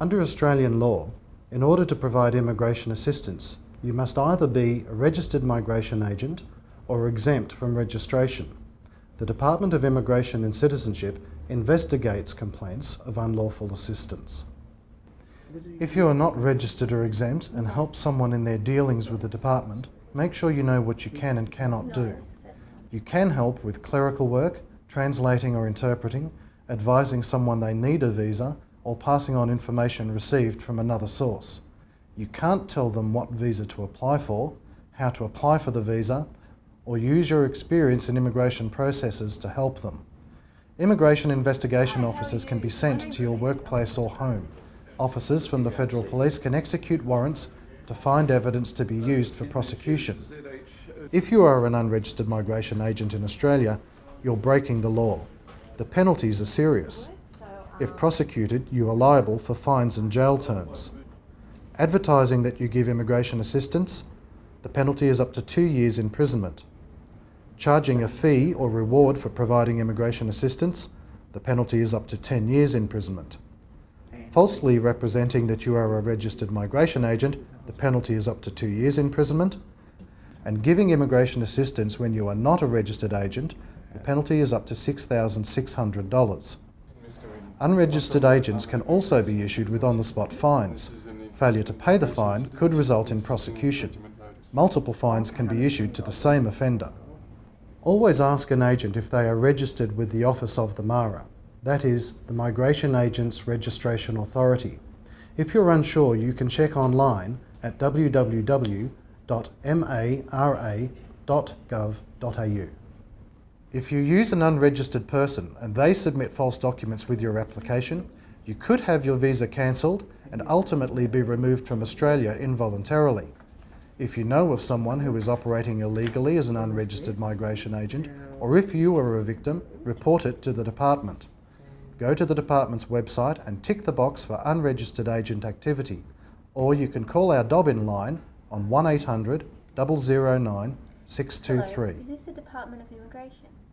Under Australian law, in order to provide immigration assistance, you must either be a registered migration agent or exempt from registration. The Department of Immigration and Citizenship investigates complaints of unlawful assistance. If you are not registered or exempt and help someone in their dealings with the department, make sure you know what you can and cannot do. You can help with clerical work, translating or interpreting, advising someone they need a visa, or passing on information received from another source. You can't tell them what visa to apply for, how to apply for the visa, or use your experience in immigration processes to help them. Immigration investigation officers can be sent to your workplace or home. Officers from the Federal Police can execute warrants to find evidence to be used for prosecution. If you are an unregistered migration agent in Australia, you're breaking the law. The penalties are serious. If prosecuted, you are liable for fines and jail terms. Advertising that you give immigration assistance, the penalty is up to two years imprisonment. Charging a fee or reward for providing immigration assistance, the penalty is up to 10 years imprisonment. Falsely representing that you are a registered migration agent, the penalty is up to two years imprisonment. And giving immigration assistance when you are not a registered agent, the penalty is up to $6,600. Unregistered agents can also be issued with on-the-spot fines. Failure to pay the fine could result in prosecution. Multiple fines can be issued to the same offender. Always ask an agent if they are registered with the Office of the MARA, that is, the Migration Agents Registration Authority. If you're unsure, you can check online at www.mara.gov.au. If you use an unregistered person and they submit false documents with your application, you could have your visa cancelled and ultimately be removed from Australia involuntarily. If you know of someone who is operating illegally as an unregistered migration agent, or if you are a victim, report it to the department. Go to the department's website and tick the box for unregistered agent activity, or you can call our Dob-in line on 1800 009 623. Department of Immigration?